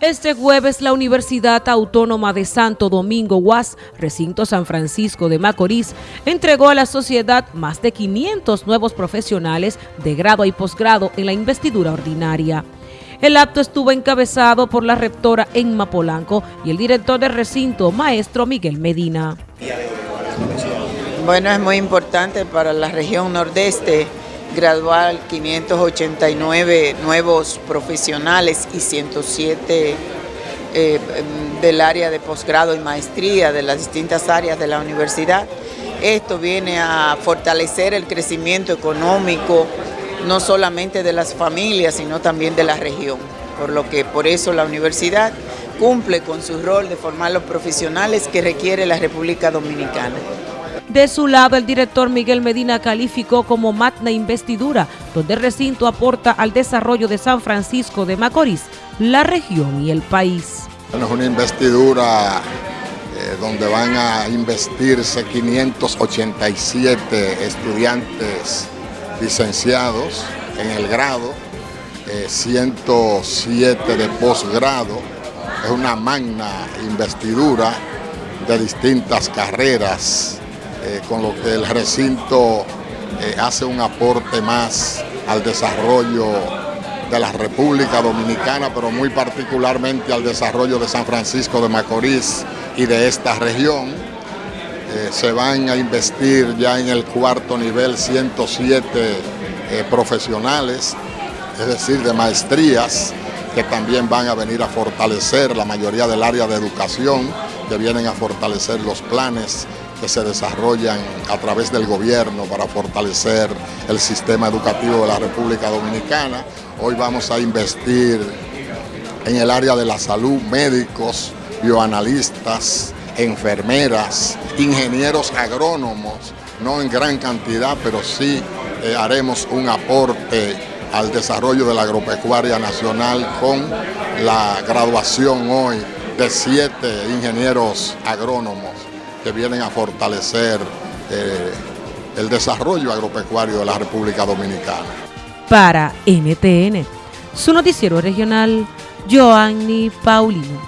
Este jueves la Universidad Autónoma de Santo Domingo UAS, recinto San Francisco de Macorís, entregó a la sociedad más de 500 nuevos profesionales de grado y posgrado en la investidura ordinaria. El acto estuvo encabezado por la rectora Enma Polanco y el director del recinto, maestro Miguel Medina. Bueno, es muy importante para la región nordeste gradual 589 nuevos profesionales y 107 eh, del área de posgrado y maestría de las distintas áreas de la universidad. Esto viene a fortalecer el crecimiento económico, no solamente de las familias, sino también de la región. Por lo que por eso la universidad cumple con su rol de formar los profesionales que requiere la República Dominicana. De su lado, el director Miguel Medina calificó como magna investidura, donde el recinto aporta al desarrollo de San Francisco de Macorís, la región y el país. es una investidura eh, donde van a investirse 587 estudiantes licenciados en el grado, 107 eh, de posgrado. Es una magna investidura de distintas carreras eh, con lo que el recinto eh, hace un aporte más al desarrollo de la República Dominicana, pero muy particularmente al desarrollo de San Francisco de Macorís y de esta región. Eh, se van a investir ya en el cuarto nivel 107 profesionales, es decir, de maestrías, que también van a venir a fortalecer la mayoría del área de educación, que vienen a fortalecer los planes que se desarrollan a través del gobierno para fortalecer el sistema educativo de la República Dominicana. Hoy vamos a investir en el área de la salud, médicos, bioanalistas, enfermeras, ingenieros agrónomos, no en gran cantidad, pero sí eh, haremos un aporte al desarrollo de la agropecuaria nacional con la graduación hoy de siete ingenieros agrónomos que vienen a fortalecer eh, el desarrollo agropecuario de la República Dominicana. Para NTN, su noticiero regional, Joanny Paulino.